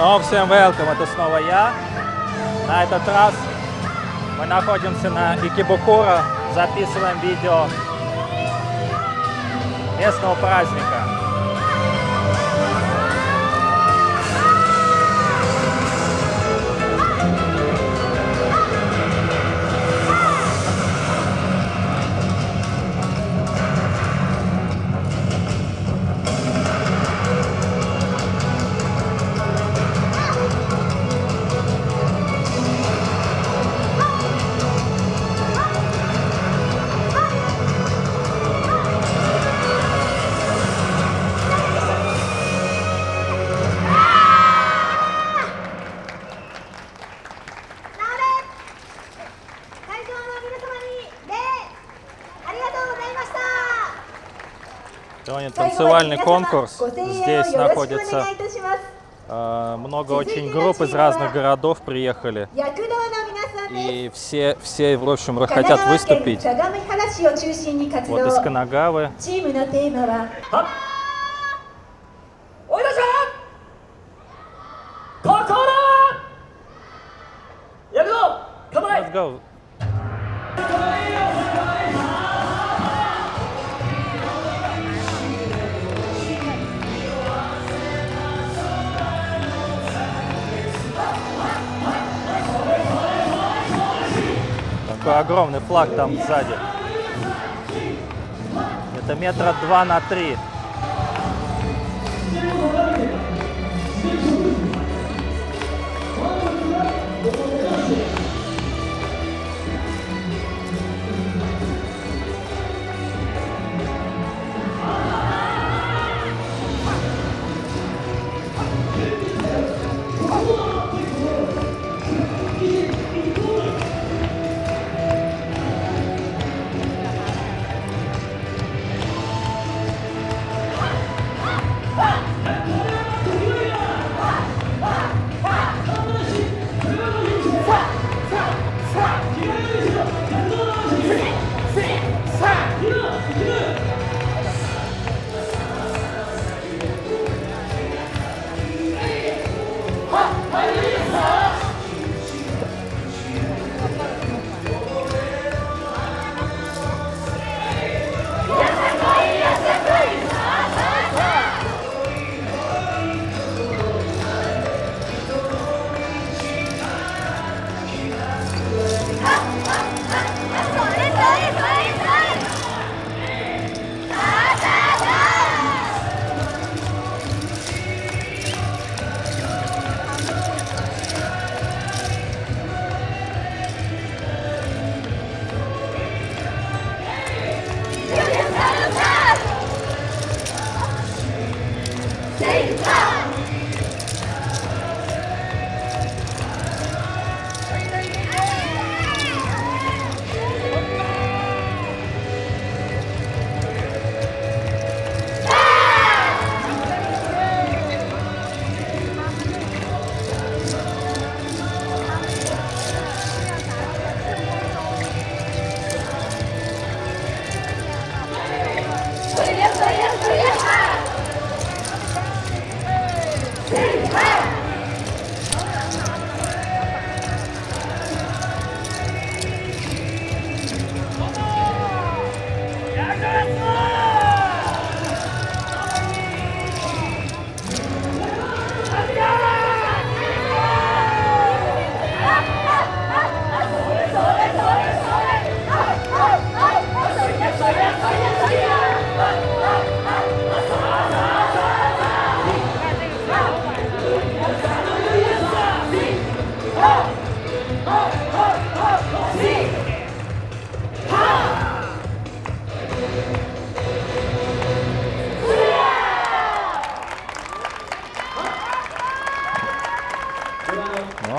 Снова всем welcome, это снова я. На этот раз мы находимся на Икибукура, записываем видео местного праздника. Сегодня танцевальный конкурс. Здесь находится э, много очень групп из разных городов приехали. И все, все в общем, хотят выступить. Вот из Канагавы. Let's go. Такой огромный флаг там сзади. Это метра два на три.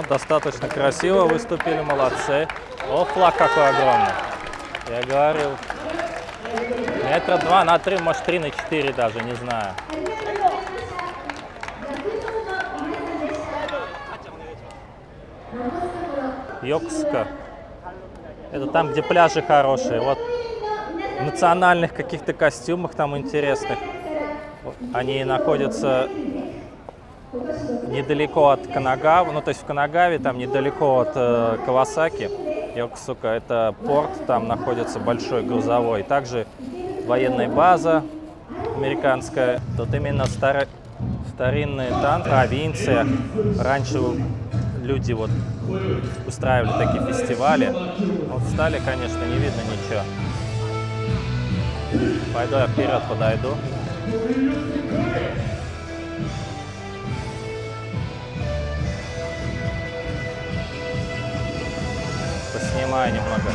Достаточно красиво выступили, молодцы. О, флаг какой огромный. Я говорил, метра два на три, может три на четыре даже, не знаю. Йокска. Это там, где пляжи хорошие. Вот в национальных каких-то костюмах там интересных. Они находятся недалеко от Канагавы, ну то есть в Канагаве, там недалеко от э, Кавасаки, Йокосука, это порт, там находится большой грузовой. Также военная база американская. Тут именно старый старинные танки, провинция. Раньше люди вот устраивали такие фестивали. Вот стали, конечно, не видно ничего. Пойду я вперед подойду. Поснимаю немного.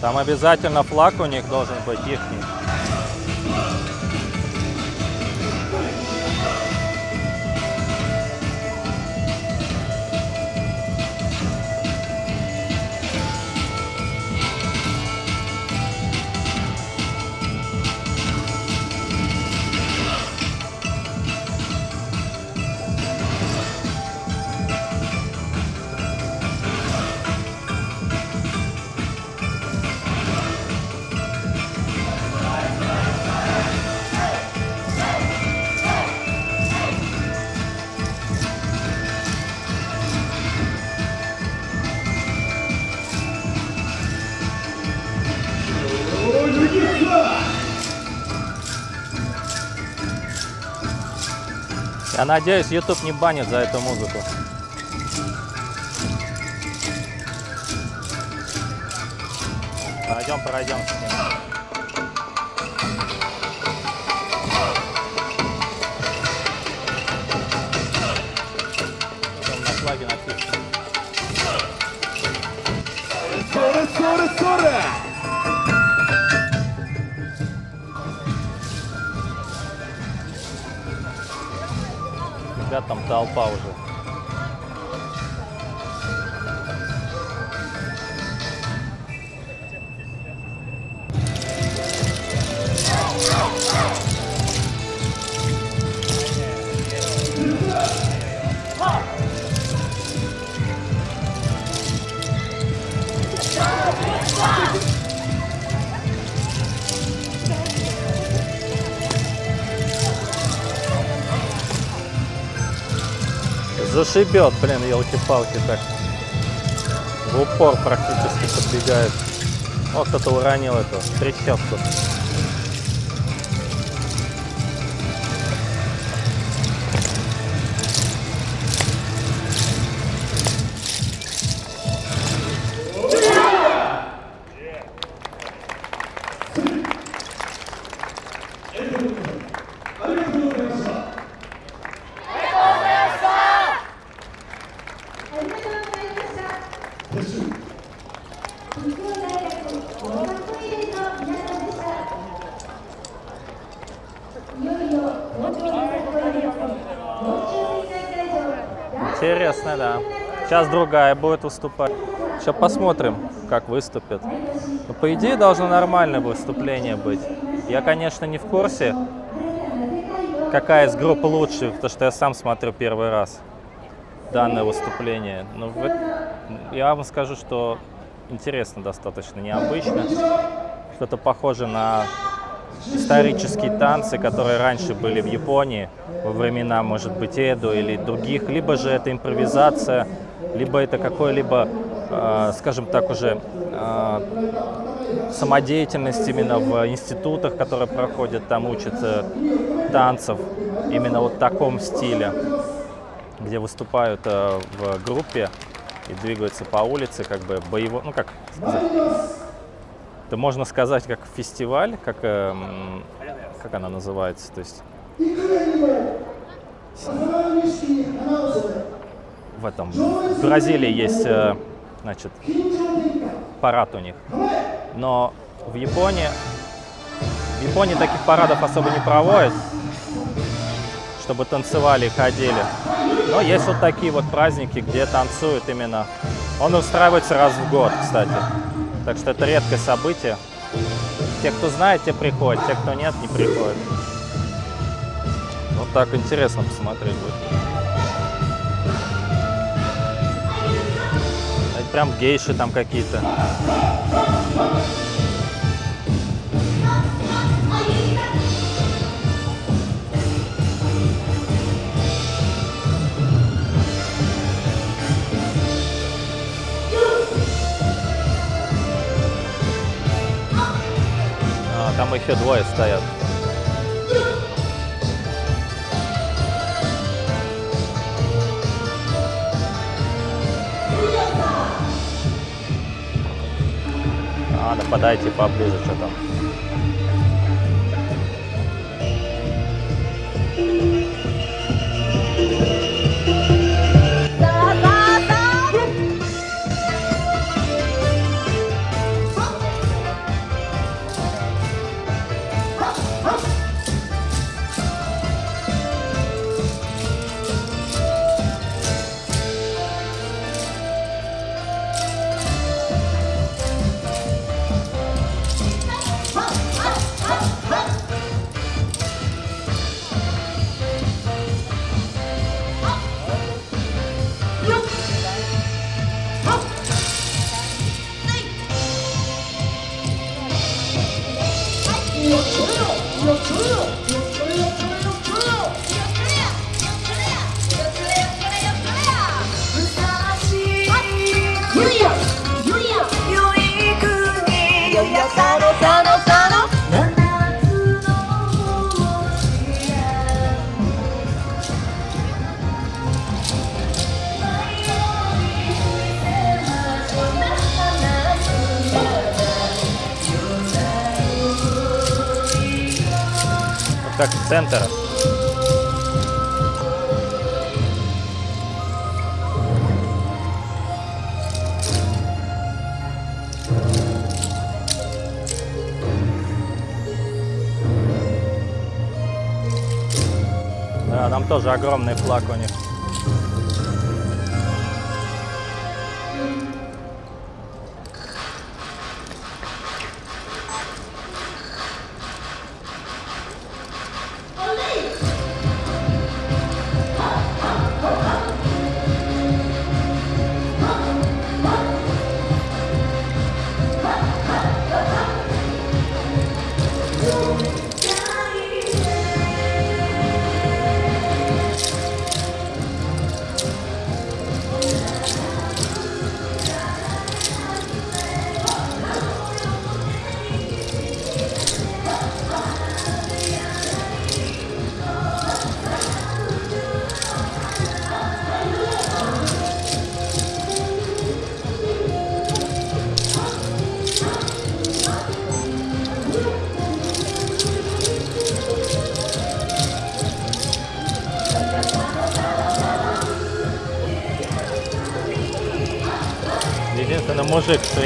Там обязательно флаг у них должен быть ихний. Я надеюсь, YouTube не банит за эту музыку. Пойдем, пройдем с ним. на флаге написано. Ребят там толпа уже. Зашибет, блин, елки-палки так. В упор практически подбегает. О, кто-то уронил эту трещотку. Интересно, да. Сейчас другая будет выступать. Сейчас посмотрим, как выступит. Но, ну, по идее, должно нормальное выступление быть. Я, конечно, не в курсе, какая из групп лучше, потому что я сам смотрю первый раз данное выступление. Но я вам скажу, что интересно достаточно, необычно. Что-то похоже на исторические танцы, которые раньше были в Японии, во времена, может быть, Эду или других, либо же это импровизация, либо это какой-либо, э, скажем так, уже э, самодеятельность именно в институтах, которые проходят, там учат танцев, именно вот в таком стиле, где выступают э, в группе и двигаются по улице, как бы боево, ну как сказать, это можно сказать как фестиваль, как, э, как она называется, то есть в этом, в Бразилии есть, э, значит, парад у них, но в Японии, в Японии таких парадов особо не проводят, чтобы танцевали и ходили. Но есть вот такие вот праздники, где танцуют именно. Он устраивается раз в год, кстати. Так что это редкое событие. Те, кто знает, те приходят, те, кто нет, не приходят. Вот так интересно посмотреть будет. Это прям гейши там какие-то. Еще двое стоят. Ладно, подайте поближе, что там. Как центр. Да, там тоже огромный флаг у них.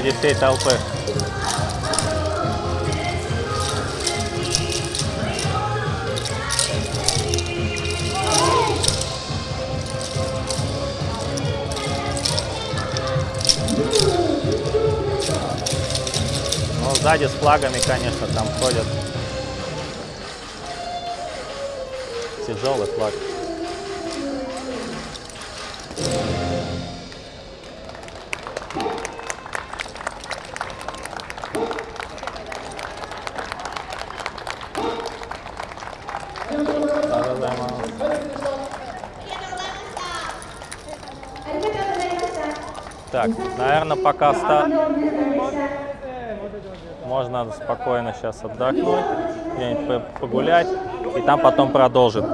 Среди всей толпы. Ну, сзади с флагами, конечно, там ходят. Тяжелый флаг. Так, наверное, пока ста... можно спокойно сейчас отдохнуть, где-нибудь по- погулять, и там потом продолжим.